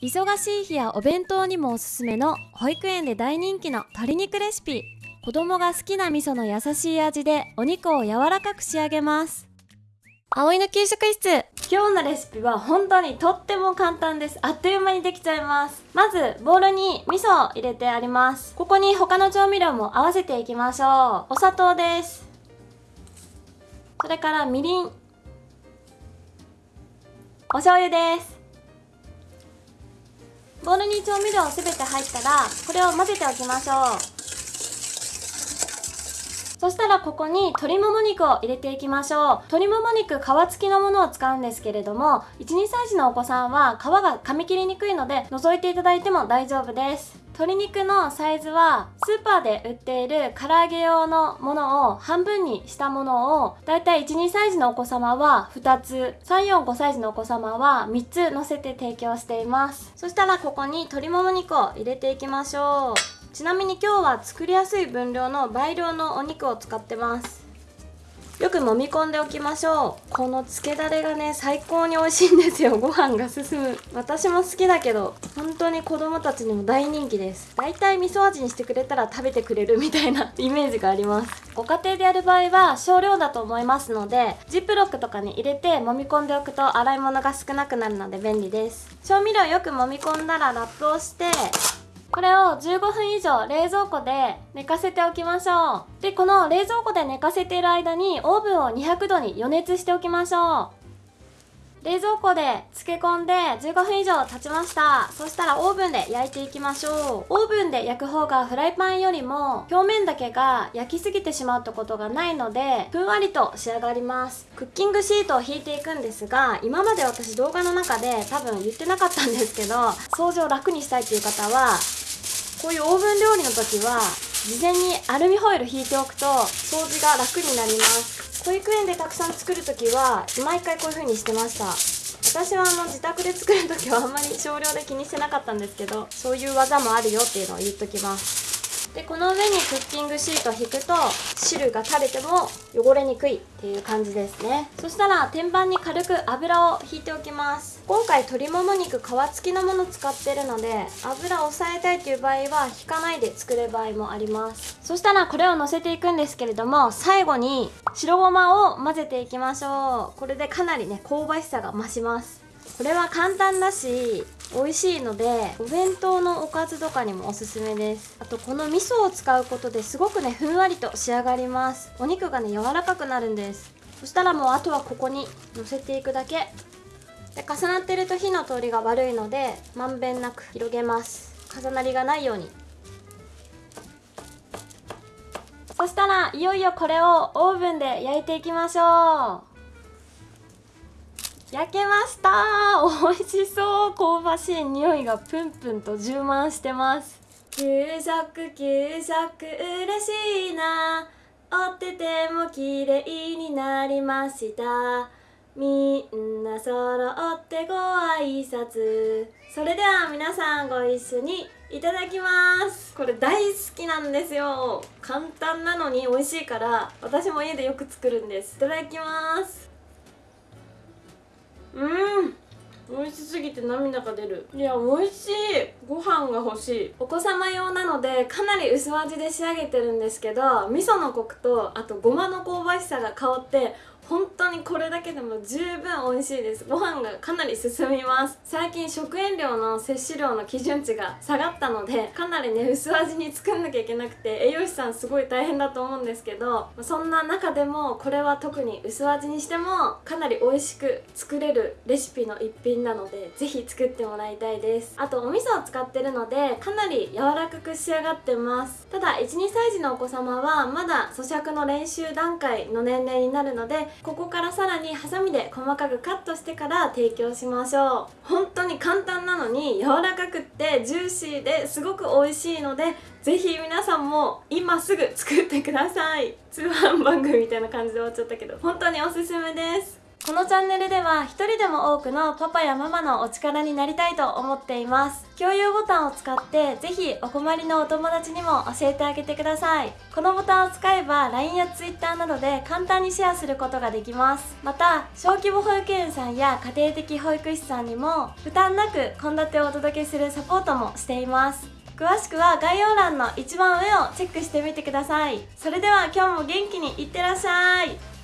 忙しい日やお弁当にもおすすめの保育園で大人気の鶏肉レシピ。子供が好きな味噌の優しい味でお肉を柔らかく仕上げます。葵の給食室。今日のレシピは本当にとっても簡単です。あっという間にできちゃいます。まずボウルに味噌を入れてあります。ここに他の調味料も合わせていきましょう。お砂糖です。それからみりん。お醤油ですボウルに調味料すべて入ったらこれを混ぜておきましょう。そしたらここに鶏もも肉を入れていきましょう。鶏もも肉皮付きのものを使うんですけれども12歳児のお子さんは皮が噛み切りにくいので除いていただいても大丈夫です。鶏肉のサイズはスーパーで売っている唐揚げ用のものを半分にしたものをだいたい12歳児のお子様は2つ345歳児のお子様は3つ乗せて提供しています。そしたらここに鶏もも肉を入れていきましょう。ちなみに今日は作りやすい分量の倍量のお肉を使ってます。よく揉み込んでおきましょう。このつけだれがね最高に美味しいんですよ。ご飯が進む。私も好きだけど本当に子供たちにも大人気です。だいたい味噌味にしてくれたら食べてくれるみたいな イメージがあります。ご家庭でやる場合は少量だと思いますのでジップロックとかに入れて揉み込んでおくと洗い物が少なくなるので便利です。調味料よく揉み込んだらラップをしてこれを15分以上冷蔵庫で寝かせておきましょう。でこの冷蔵庫で寝かせている間にオーブンを200度に予熱しておきましょう。冷蔵庫で漬け込んで15分以上経ちました。そしたらオーブンで焼いていきましょう。オーブンで焼く方がフライパンよりも表面だけが焼きすぎてしまってことがないのでふんわりと仕上がります。クッキングシートを引いていくんですが今まで私動画の中で多分言ってなかったんですけど掃除を楽にしたいっていう方はこういうオーブン料理の時は事前にアルミホイル引いておくと掃除が楽になります。保育園でたくさん作る時は毎回こういう風にしてました。私はあの自宅で作る時はあんまり少量で気にしてなかったんですけどそういう技もあるよっていうのを言っときます。でこの上にクッキングシートを引くと汁が垂れても汚れにくいっていう感じですね。そしたら天板に軽く油を引いておきます。今回鶏もも肉皮付きのもの使ってるので油を抑えたいという場合は引かないで作る場合もあります。そしたらこれをのせていくんですけれども最後に白ごまを混ぜていきましょう。これでかなりね香ばしさが増します。これは簡単だし美味しいのでお弁当のおかずとかにもおすすめです。あとこの味噌を使うことですごくねふんわりと仕上がります。お肉がね柔らかくなるんです。そしたらもうあとはここにのせていくだけ。で重なってると火の通りが悪いのでまんべんなく広げます。重なりがないように。そしたらいよいよこれをオーブンで焼いていきましょう。焼けました。美味しそう。香ばしい匂いがプンプンと充満してます。給食給食嬉しいな。おってても綺麗になりました。みんな揃ってご挨拶。それでは皆さんご一緒にいただきます。これ大好きなんですよ。簡単なのに美味しいから私も家でよく作るんです。いただきます。うん。美味しすぎて涙が出る。いや美味しい。ご飯が欲しい。お子様用なのでかなり薄味で仕上げてるんですけど味噌のコクとあとごまの香ばしさが香って本当にこれだけでも十分美味しいです。ご飯がかなり進みます。最近食塩量の摂取量の基準値が下がったのでかなりね薄味に作んなきゃいけなくて栄養士さんすごい大変だと思うんですけどそんな中でもこれは特に薄味にしてもかなり美味しく作れるレシピの一品なのでぜひ作ってもらいたいです。あとお味噌を使ってるのでかなり柔らかく仕上がってます。ただ12歳児のお子様はまだ咀嚼の練習段階の年齢になるのでここからさらにハサミで細かくカットしてから提供しましょう。本当に簡単なのに柔らかくってジューシーですごく美味しいのでぜひ皆さんも今すぐ作ってください。通販番組みたいな感じで終わっちゃったけど本当におすすめです。このチャンネルでは一人でも多くのパパやママのお力になりたいと思っています。共有ボタンを使ってぜひお困りのお友達にも教えてあげてください。このボタンを使えば LINE や Twitter などで簡単にシェアすることができます。また小規模保育園さんや家庭的保育士さんにも負担なく献立をお届けするサポートもしています。詳しくは概要欄の一番上をチェックしてみてください。それでは今日も元気にいってらっしゃい。